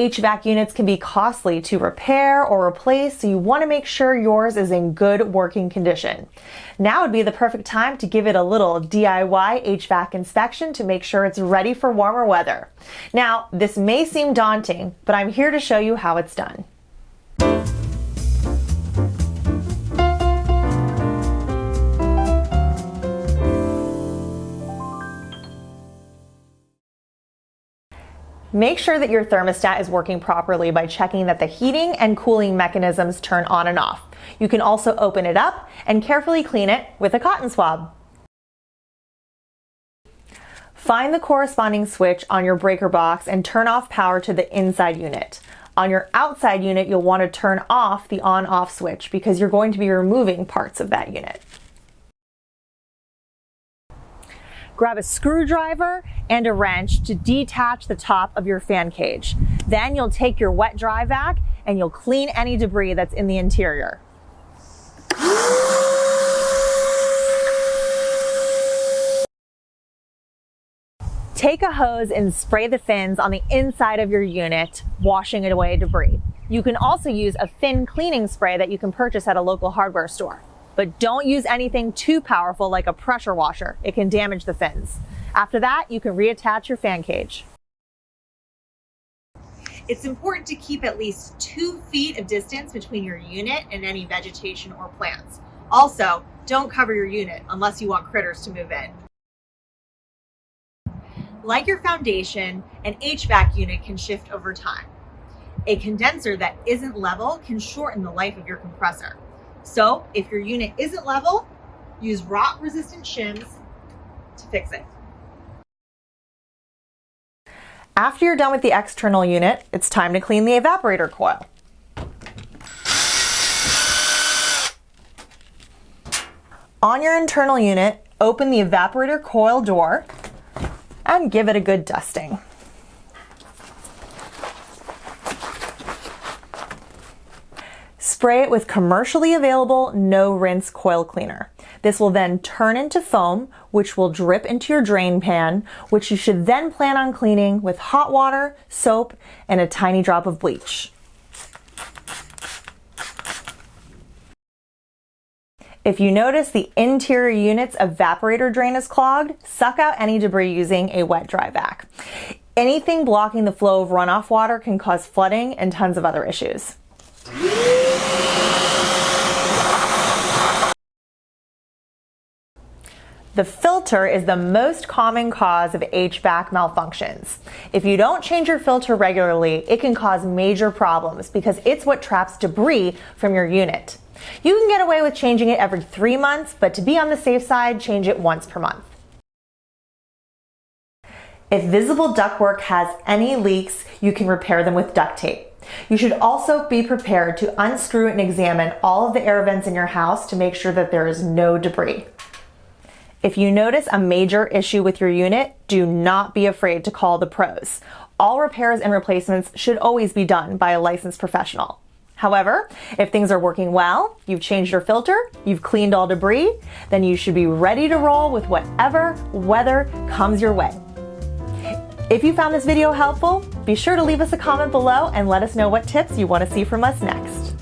HVAC units can be costly to repair or replace, so you want to make sure yours is in good working condition. Now would be the perfect time to give it a little DIY HVAC inspection to make sure it's ready for warmer weather. Now, this may seem daunting, but I'm here to show you how it's done. Make sure that your thermostat is working properly by checking that the heating and cooling mechanisms turn on and off. You can also open it up and carefully clean it with a cotton swab. Find the corresponding switch on your breaker box and turn off power to the inside unit. On your outside unit, you'll want to turn off the on-off switch because you're going to be removing parts of that unit. Grab a screwdriver and a wrench to detach the top of your fan cage. Then you'll take your wet dry vac and you'll clean any debris that's in the interior. Take a hose and spray the fins on the inside of your unit, washing away debris. You can also use a fin cleaning spray that you can purchase at a local hardware store. But don't use anything too powerful like a pressure washer. It can damage the fins. After that, you can reattach your fan cage. It's important to keep at least two feet of distance between your unit and any vegetation or plants. Also, don't cover your unit unless you want critters to move in. Like your foundation, an HVAC unit can shift over time. A condenser that isn't level can shorten the life of your compressor. So if your unit isn't level, use rot resistant shims to fix it. After you're done with the external unit, it's time to clean the evaporator coil. On your internal unit, open the evaporator coil door and give it a good dusting. Spray it with commercially available no rinse coil cleaner. This will then turn into foam, which will drip into your drain pan, which you should then plan on cleaning with hot water, soap, and a tiny drop of bleach. If you notice the interior unit's evaporator drain is clogged, suck out any debris using a wet dry vac. Anything blocking the flow of runoff water can cause flooding and tons of other issues. The filter is the most common cause of HVAC malfunctions. If you don't change your filter regularly, it can cause major problems because it's what traps debris from your unit. You can get away with changing it every three months, but to be on the safe side, change it once per month. If visible ductwork has any leaks, you can repair them with duct tape. You should also be prepared to unscrew and examine all of the air vents in your house to make sure that there is no debris. If you notice a major issue with your unit, do not be afraid to call the pros. All repairs and replacements should always be done by a licensed professional. However, if things are working well, you've changed your filter, you've cleaned all debris, then you should be ready to roll with whatever weather comes your way. If you found this video helpful, be sure to leave us a comment below and let us know what tips you want to see from us next.